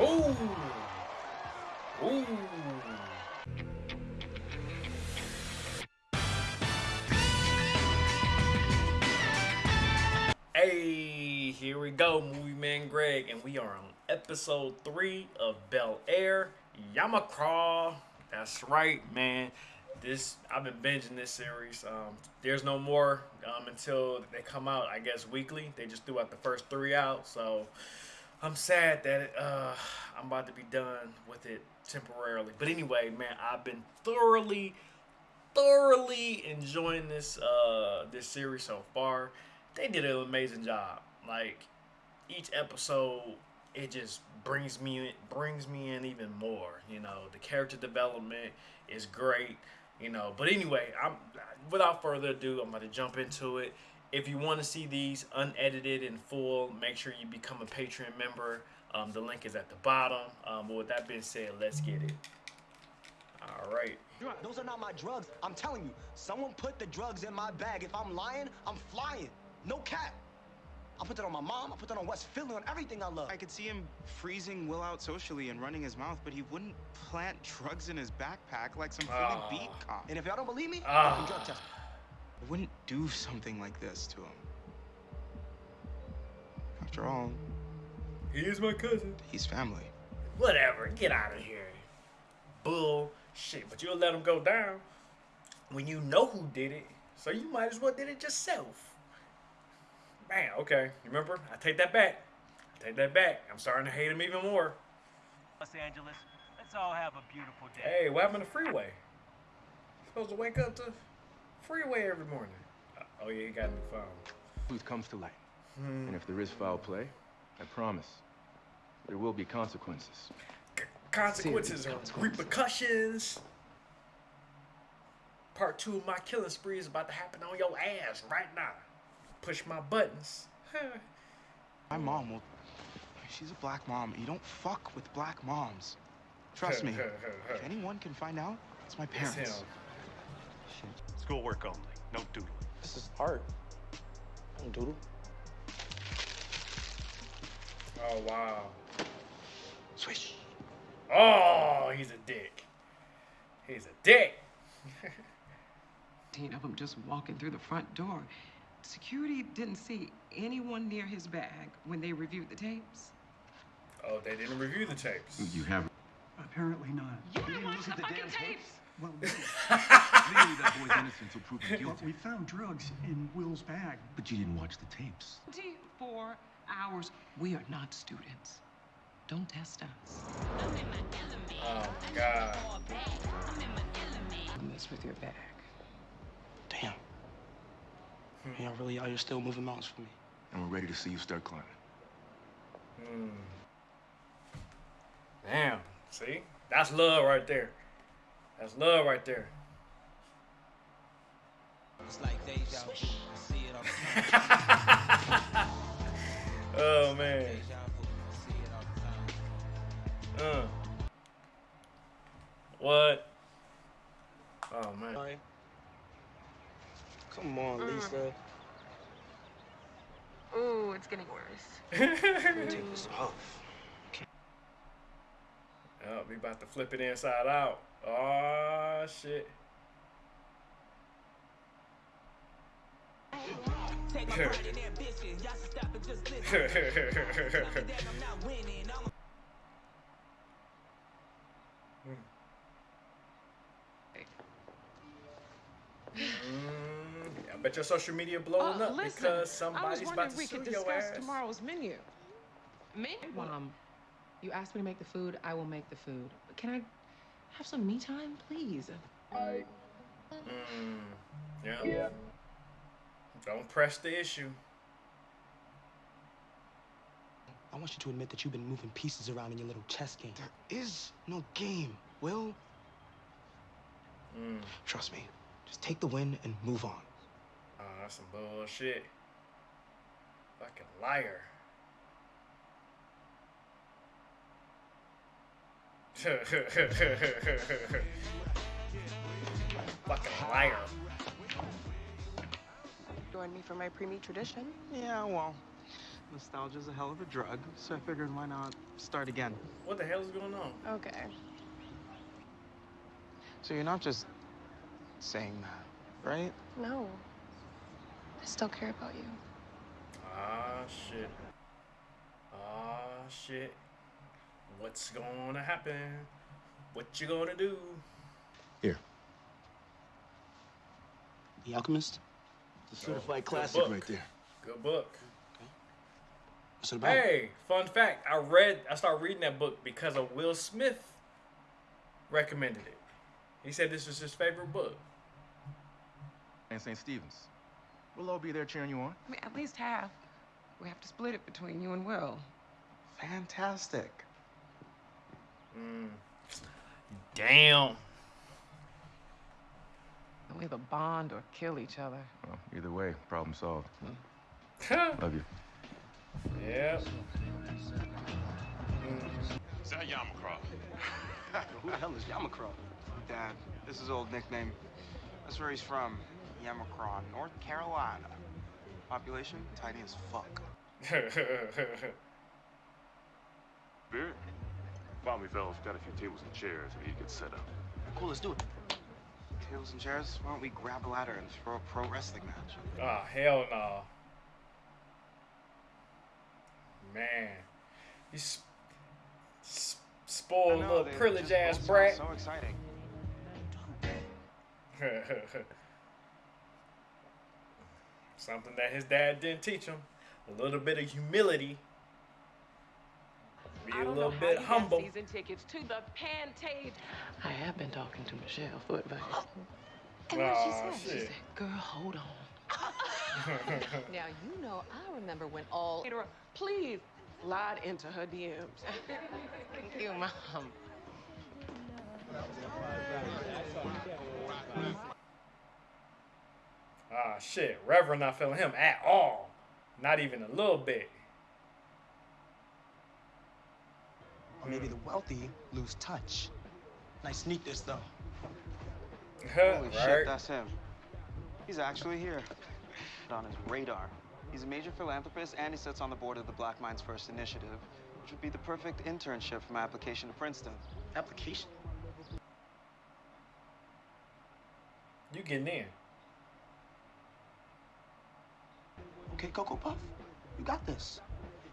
Ooh. Ooh. Hey, here we go, Movie Man Greg, and we are on episode three of Bel Air Yamacraw. That's right, man. This I've been binging this series. Um, there's no more um, until they come out. I guess weekly. They just threw out the first three out, so I'm sad that it, uh, I'm about to be done with it temporarily. But anyway, man, I've been thoroughly, thoroughly enjoying this uh, this series so far. They did an amazing job. Like each episode, it just brings me in, brings me in even more. You know, the character development is great. You know, but anyway, I'm without further ado, I'm about to jump into it. If you want to see these unedited in full, make sure you become a Patreon member. Um, the link is at the bottom. Um, but with that being said, let's get it. All right. Those are not my drugs. I'm telling you, someone put the drugs in my bag. If I'm lying, I'm flying. No cap. I put that on my mom. I put that on West Philly, on everything I love. I could see him freezing Will out socially and running his mouth, but he wouldn't plant drugs in his backpack like some Philly Oh. beat cop. And if y'all don't believe me, Ah. I can drug test. I wouldn't do something like this to him. After all, He is my cousin. he's family. Whatever. Get out of here. Bullshit. But you'll let him go down when you know who did it. So you might as well did it yourself. Man, okay. Remember? I take that back. I take that back. I'm starting to hate him even more. Los Angeles. Let's all have a beautiful day. Hey, what happened to Freeway? Supposed to wake up to Freeway every morning. Uh, oh yeah, he got a new phone. truth comes to light. Hmm. And if there is foul play, I promise there will be consequences. C- consequences or repercussions. Part two of my killing spree is about to happen on your ass right now. Push my buttons. My mom will. She's a black mom. You don't fuck with black moms. Trust me. if anyone can find out, it's my It's parents. him. Schoolwork only. No doodling. This is art. I don't doodle. Oh wow. Swish. Oh, he's a dick. He's a dick. 15 of them just walking through the front door. Security didn't see anyone near his bag when they reviewed the tapes. Oh, they didn't review the tapes. You have Apparently not. You didn't look at the damn tapes. Well, we, legally that boy's innocent until proven but guilty. we found drugs in Will's bag. But you didn't watch the tapes. 24 hours. We are not students. Don't test us. Oh my god. Mess with your bag. Damn. Y'all really out here still moving mountains for me. And we're ready to see you start climbing. Hmm. Damn. See? That's love right there. That's love right there. It's like deja vu. I see it all the time. oh man. Deja vu. I see it all the time. Uh. What? Oh man. Come on, Lisa. Ooh, it's getting worse. Take this off. Oh, we about to flip it inside out. Oh shit. Take my pride and ambition. Y'all should stop and just listen. Not that I'm not winning. I'm I bet your social media blowing Uh, up listen, because I was somebody's wondering about if to we sue could your discuss ass. tomorrow's menu. Menu? Mom, you asked me to make the food. I will make the food. But can I have some me time, please? Mm, yeah. Don't press the issue. I want you to admit that you've been moving pieces around in your little chess game. There is no game, Will. Mm. Trust me. Just take the win and move on. Oh, that's some bullshit. Fucking liar. Fucking liar. Join me for my pre-meet tradition? Yeah, well, Nostalgia's a hell of a drug, so I figured why not start again. What the hell is going on? Okay. So you're not just saying that, right? No. I still care about you. Ah, shit. Ah, shit. What's gonna happen? What you gonna do? Here. The Alchemist? It's a certified Oh, classic book. right there. Good book. What's it about? Hey, fun fact. I read, I started reading that book because of Will Smith recommended it. He said this was his favorite book. And St. Stephen's. We'll all be there cheering you on. I mean, at least half. We have to split it between you and Will. Fantastic. Mm. Damn. And we either bond or kill each other. Well, either way, problem solved. yeah. Love you. Yeah. Is that Yamacraw? Who the hell is Yamacraw? Dad, this is old nickname. That's where he's from. Yamacraw, North Carolina. Population, tiny as fuck. Spirit? Follow me, fellas. Got a few tables and chairs. We need to get set up. Cool, let's do it. Tables and chairs? Why don't we grab a ladder and throw a pro wrestling match? Ah, hell no. Man. You sp- sp- spoiled know, little they privileged just ass both brat. So exciting. Something that his dad didn't teach him. A little bit of humility. Be a little bit humble. season tickets to the Pantage. I have been talking to Michelle Footbase. And what she Aw, say? she said, "Girl, hold on." Now, you know, I remember when all. Please slide into her DMs. Thank you, Mom. Ah, shit. Reverend not feeling him at all. Not even a little bit. Maybe the wealthy lose touch. Nice neatness, though. Holy right? shit, that's him. He's actually here. Put on his radar. He's a major philanthropist and he sits on the board of the Black Minds First Initiative, which would be the perfect internship for my application to Princeton. Application? You getting in. Okay, Cocoa Puff, you got this.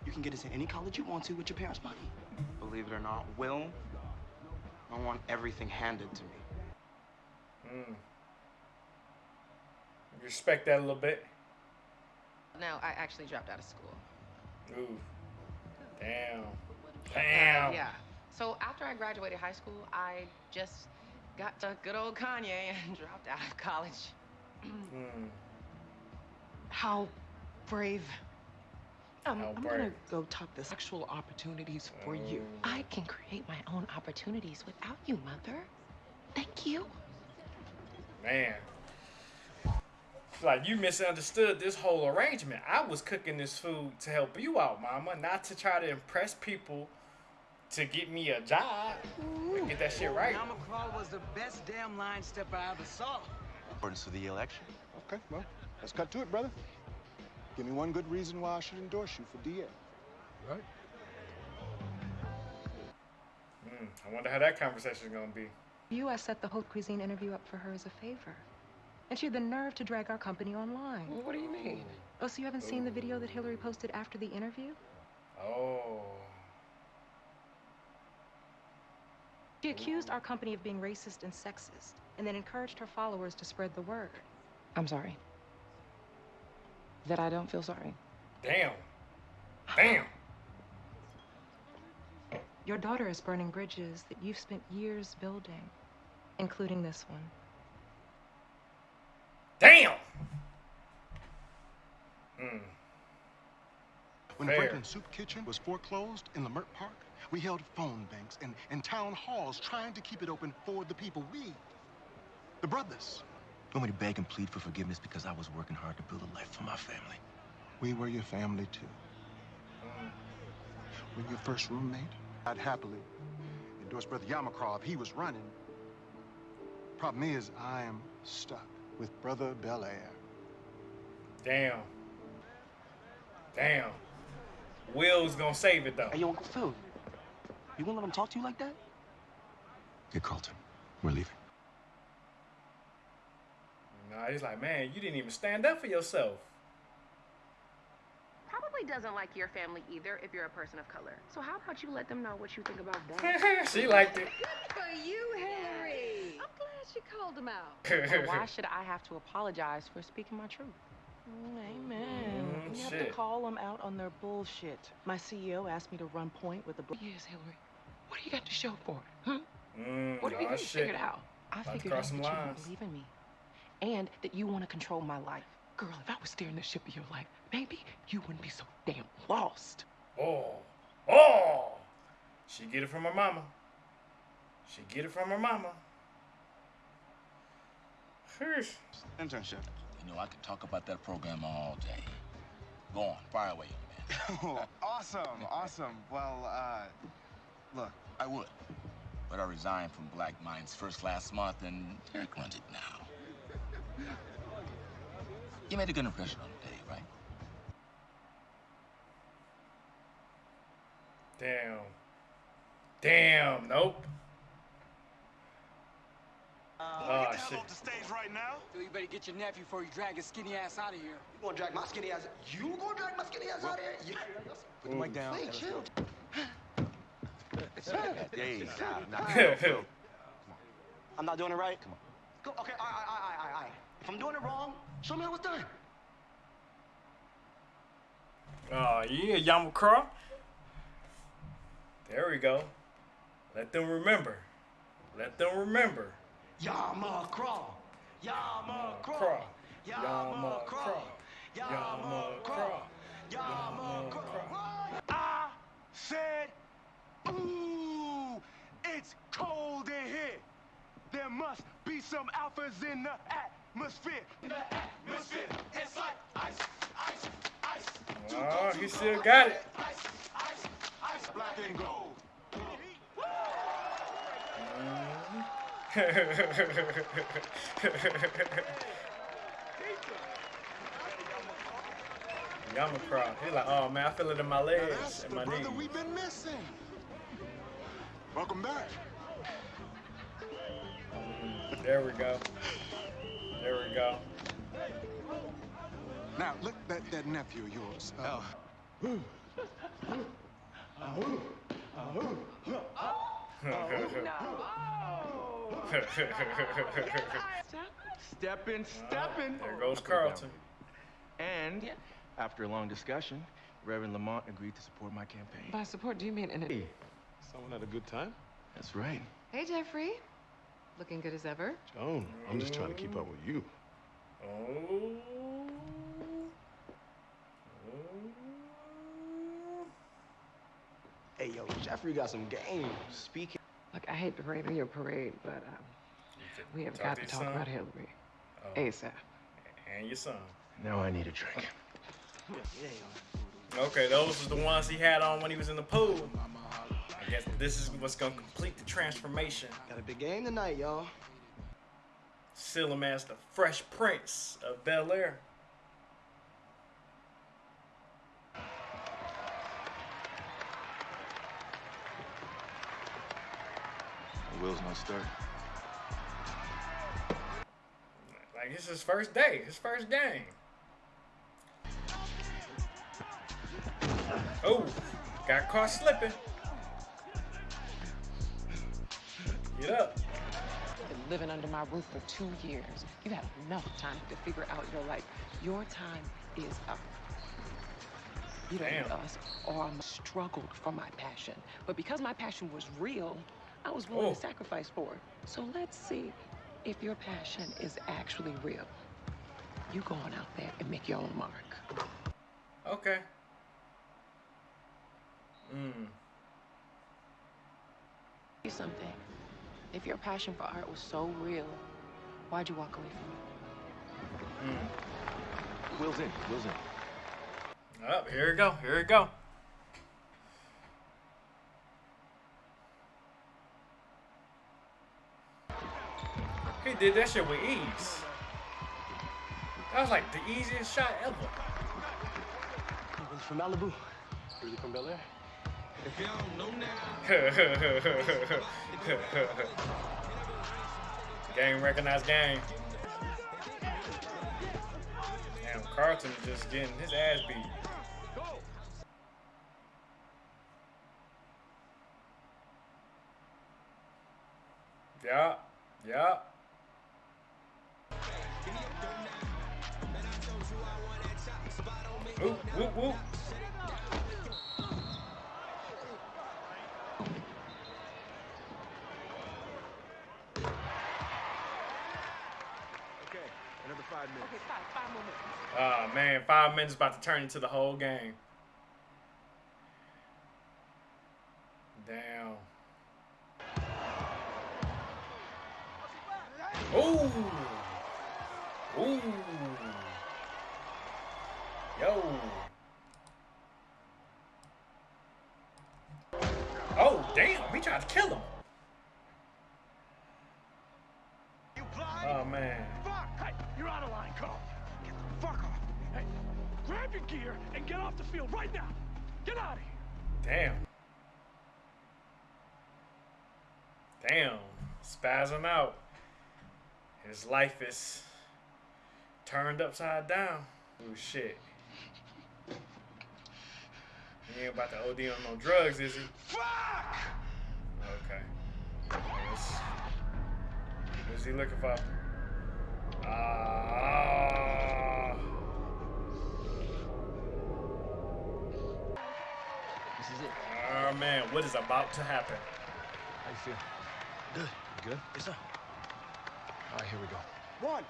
You can get into any college you want to with your parents' money. Believe it or not, Will, I want everything handed to me. Mm. Respect that a little bit. No, I actually dropped out of school. Ooh. Damn. Damn. Yeah. So after I graduated high school, I just got to good old Kanye and dropped out of college. Mm. How brave. Um, How I'm gonna go talk the sexual opportunities for you. Oh. I can create my own opportunities without you, Mother. Thank you. Man. Like you misunderstood this whole arrangement. I was cooking this food to help you out, mama, not to try to impress people to get me a job. Get that shit right. Yamacraw was the best damn line stepper I ever saw. Accordance to the election. Okay, well, let's cut to it, brother. Give me one good reason why I should endorse you for DA. Right? Mm, I wonder how that conversation is gonna be. You, I set the Haute Cuisine interview up for her as a favor. And she had the nerve to drag our company online. What do you mean? Oh, so you haven't seen the video that Hillary posted after the interview? Oh. She accused our company of being racist and sexist, and then encouraged her followers to spread the word. I'm sorry. That I don't feel sorry. Damn. Damn. Your daughter is burning bridges that you've spent years building, including this one. Damn. Mm. When Fair. Franklin Soup Kitchen was foreclosed in Leimert Park, we held phone banks and, and town halls trying to keep it open for the people. We, the brothers. You want me to beg and plead for forgiveness because I was working hard to build a life for my family. We were your family too. When your first roommate, I'd happily endorse Brother Yamacraw if he was running. Problem is, I am stuck with Brother Belair. Damn. Damn. Will's gonna save it though. Hey, yo, Uncle Phil. You gonna let him talk to you like that? Hey, Carlton, we're leaving. Nah, he's like, man, you didn't even stand up for yourself. Probably doesn't like your family either if you're a person of color. So how about you let them know what you think about that? she liked it. Good for you, Hillary. I'm glad she called him out. Well, why should I have to apologize for speaking my truth? Amen. Mm, you have shit. to call them out on their bullshit. My CEO asked me to run point with the. Bl- Yes, Hillary. What do you got to show for it? Huh? Mm, What have you nah, really shit. figured out? I About figured out that some you don't believe in me. And that you want to control my life. Girl, if I was steering the ship of your life, maybe you wouldn't be so damn lost. Oh, oh! She get it from her mama. She get it from her mama. Sheesh. Internship. You know, I could talk about that program all day. Go on, fire away, young man. awesome, awesome. Well, uh, look, I would. But I resigned from Black Minds first last month, and Derek runs it now. You made a good impression on him, Dave, right? Damn. Damn. Nope. Oh shit. the stage right now. Phil, you better get your nephew before you drag his skinny ass out of here. You gonna drag my skinny ass? You gonna drag my skinny ass out of here? Yeah. put the mic down. Hey, chill. Dave, I'm not doing it right. Come on. Go. Okay. All right. All right. All right. Right. If I'm doing it wrong, show me how it's done. Oh yeah, Yamacraw. There we go. Let them remember. Let them remember. Yama crawl. Yama Crawl. crawl. Yama Yama crawl. crawl. Yama crawl. Yama crawl. I said, ooh, it's cold in here. There must be some alphas in the atmosphere. In the atmosphere, it's like ice, ice, ice. Oh, he still got it. Ice, ice, ice, black and gold. Yamacraw. He's like, oh man, I feel it in my legs and my brother knees. we've been missing. Welcome back. There we go. There we go. Now, look, that, that nephew of yours. Uh, Steppin', steppin'. There goes Carlton. And after a long discussion, Reverend Lamont agreed to support my campaign. By support, do you mean in a... Someone had a good time? That's right. Hey, Jeffrey. Looking good as ever. Joan, I'm just trying to keep up with you. Oh. Hey, yo, Jeffrey got some game. Speaking. Look, I hate to rain on your parade, but um, we have got to to your talk son? about Hillary. Oh. ASAP. And your son. Now I need a drink. Okay, those are the ones he had on when he was in the pool. I guess this is what's gonna complete the transformation. Got a big game tonight, y'all. Seal him as the Fresh Prince of Bel Air. The wheel's not starting. Like it's his first day, his first game. Oh, got caught slipping. Get up. You've been living under my roof for two years. You have enough time to figure out your life. Your time is up. You don't Damn. need us or I struggled for my passion. But because my passion was real, I was willing Oh. to sacrifice for it. So let's see if your passion is actually real. You go on out there and make your own mark. Okay. Mm. You something. If your passion for art was so real, why'd you walk away from it? Mm. Wheel's in. Wheel's in. Up, Oh, here we go. Here we go. He did that shit with ease. That was like the easiest shot ever. He's from Malibu. Really from Bel Air? If y'all don't know now. gang recognize gang. Damn, Carlton just getting his ass beat. Yeah, yeah. Whoop, whoop, whoop. Okay, another five minutes. Okay, five, five more minutes. Oh man, five minutes about to turn into the whole game. Out of line, Carl. Get the fuck off. Hey, grab your gear and get off the field right now. Get out of here. Damn. Damn. Spasm out. His life is turned upside down. Oh, shit. He ain't about to OD on no drugs, is he? Fuck! Okay. What's he looking for? Ah. This is it. Oh man, what is about to happen? How you feel? Good. You good? Yes, sir. All right, here we go. One.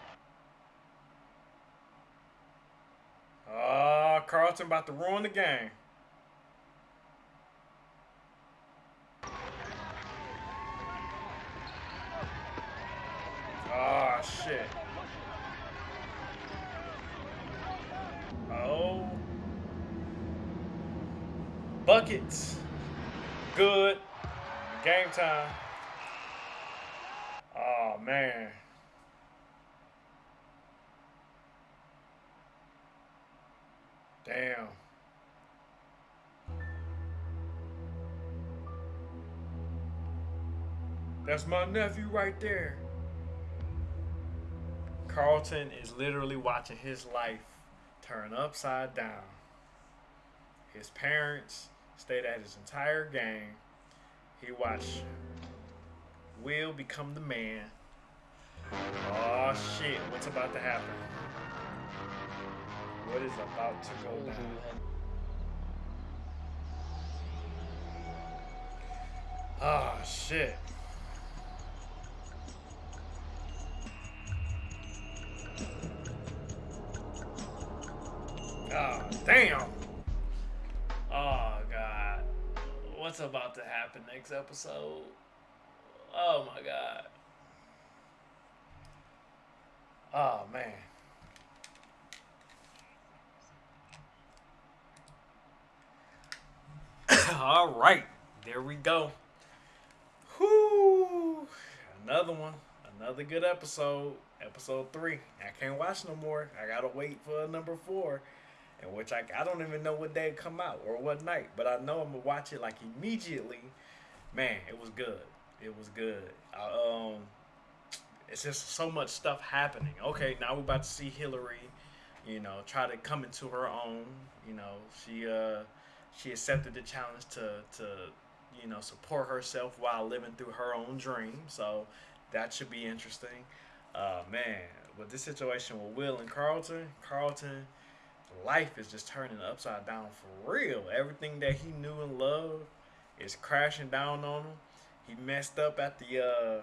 Ah, Carlton about to ruin the game. Oh shit. Oh. Buckets. Good. Game time. Oh man. Damn. That's my nephew right there. Carlton is literally watching his life turn upside down. His parents stayed at his entire game. He watched Will become the man. Oh shit, what's about to happen? What is about to go down? Ah shit. Damn. Oh, God. What's about to happen next episode? Oh, my God. Oh, man. All right. There we go. Whoo. Another one. Another good episode. Episode three. I can't watch no more. I gotta wait for number four in which I, I don't even know what day it come out or what night, but I know I'm gonna watch it like immediately. Man, it was good. It was good. I, um, it's just so much stuff happening. Okay, now we're about to see Hillary, you know, try to come into her own. You know, she uh, she accepted the challenge to to you know support herself while living through her own dream. So that should be interesting. Uh, man, with this situation with Will and Carlton, Carlton life is just turning upside down for real. Everything that he knew and loved is crashing down on him. He messed up at the uh,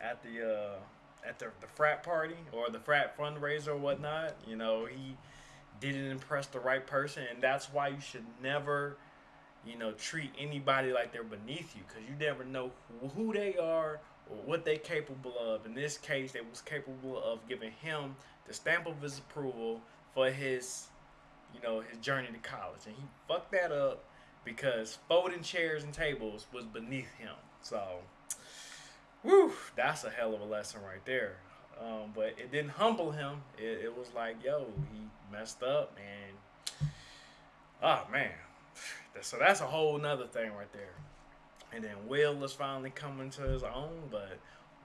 at the uh, at the, the frat party or the frat fundraiser or whatnot. You know, he didn't impress the right person, and that's why you should never, you know, treat anybody like they're beneath you because you never know who, they are or what they're capable of. In this case, they was capable of giving him the stamp of his approval for his, you know, his journey to college, and he fucked that up because folding chairs and tables was beneath him. So, whew, that's a hell of a lesson right there. Um, but it didn't humble him. It, it was like, yo, he messed up, and oh man, so that's a whole nother thing right there. And then Will is finally coming to his own, but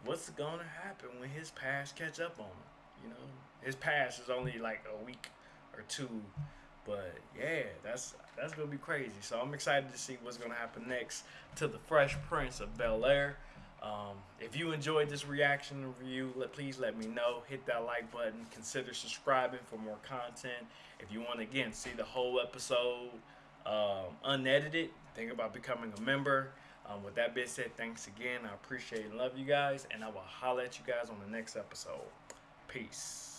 what's gonna happen when his past catch up on him? You know, his past is only like a week or two, but yeah, that's that's gonna be crazy. So I'm excited to see what's gonna happen next to the Fresh Prince of Bel Air. Um, if you enjoyed this reaction review, let, please let me know. Hit that like button. Consider subscribing for more content. If you want to again see the whole episode um, unedited, think about becoming a member. Um, with that being said, thanks again. I appreciate and love you guys, and I will holler at you guys on the next episode. Peace.